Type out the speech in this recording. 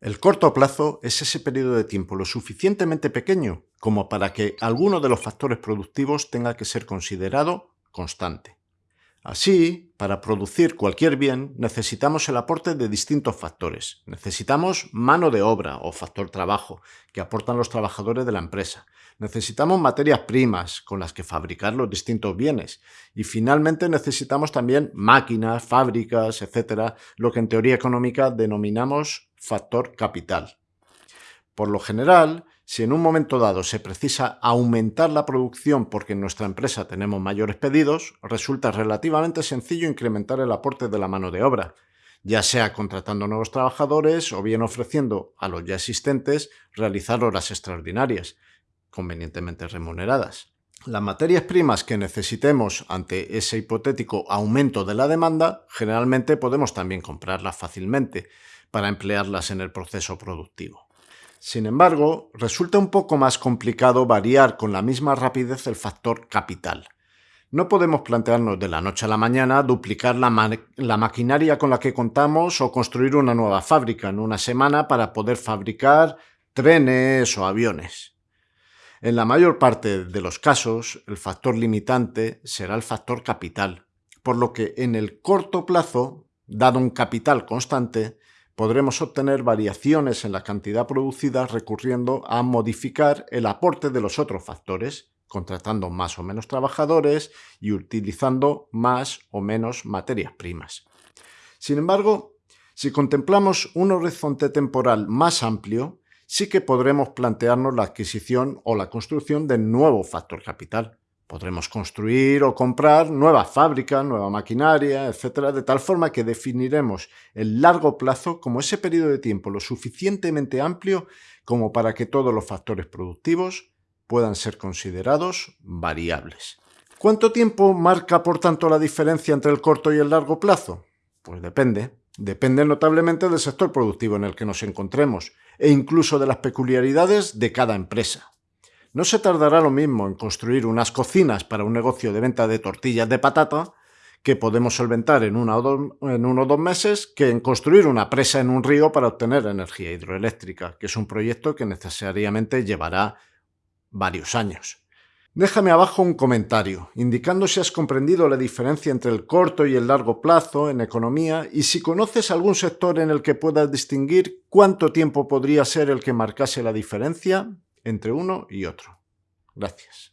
El corto plazo es ese periodo de tiempo lo suficientemente pequeño como para que alguno de los factores productivos tenga que ser considerado constante. Así, para producir cualquier bien necesitamos el aporte de distintos factores. Necesitamos mano de obra o factor trabajo que aportan los trabajadores de la empresa. Necesitamos materias primas con las que fabricar los distintos bienes. Y finalmente necesitamos también máquinas, fábricas, etcétera, lo que en teoría económica denominamos factor capital. Por lo general, si en un momento dado se precisa aumentar la producción porque en nuestra empresa tenemos mayores pedidos, resulta relativamente sencillo incrementar el aporte de la mano de obra, ya sea contratando nuevos trabajadores o bien ofreciendo a los ya existentes realizar horas extraordinarias, convenientemente remuneradas. Las materias primas que necesitemos ante ese hipotético aumento de la demanda, generalmente podemos también comprarlas fácilmente para emplearlas en el proceso productivo. Sin embargo, resulta un poco más complicado variar con la misma rapidez el factor capital. No podemos plantearnos de la noche a la mañana duplicar la, maquinaria con la que contamos o construir una nueva fábrica en una semana para poder fabricar trenes o aviones. En la mayor parte de los casos, el factor limitante será el factor capital, por lo que en el corto plazo, dado un capital constante, podremos obtener variaciones en la cantidad producida recurriendo a modificar el aporte de los otros factores, contratando más o menos trabajadores y utilizando más o menos materias primas. Sin embargo, si contemplamos un horizonte temporal más amplio, sí que podremos plantearnos la adquisición o la construcción de nuevo factor capital. Podremos construir o comprar nuevas fábricas, nueva maquinaria, etcétera, de tal forma que definiremos el largo plazo como ese periodo de tiempo lo suficientemente amplio como para que todos los factores productivos puedan ser considerados variables. ¿Cuánto tiempo marca, por tanto, la diferencia entre el corto y el largo plazo? Pues depende. Depende notablemente del sector productivo en el que nos encontremos e incluso de las peculiaridades de cada empresa. No se tardará lo mismo en construir unas cocinas para un negocio de venta de tortillas de patata que podemos solventar en, en uno o dos meses que en construir una presa en un río para obtener energía hidroeléctrica, que es un proyecto que necesariamente llevará varios años. Déjame abajo un comentario, indicando si has comprendido la diferencia entre el corto y el largo plazo en economía y si conoces algún sector en el que puedas distinguir cuánto tiempo podría ser el que marcase la diferencia entre uno y otro. Gracias.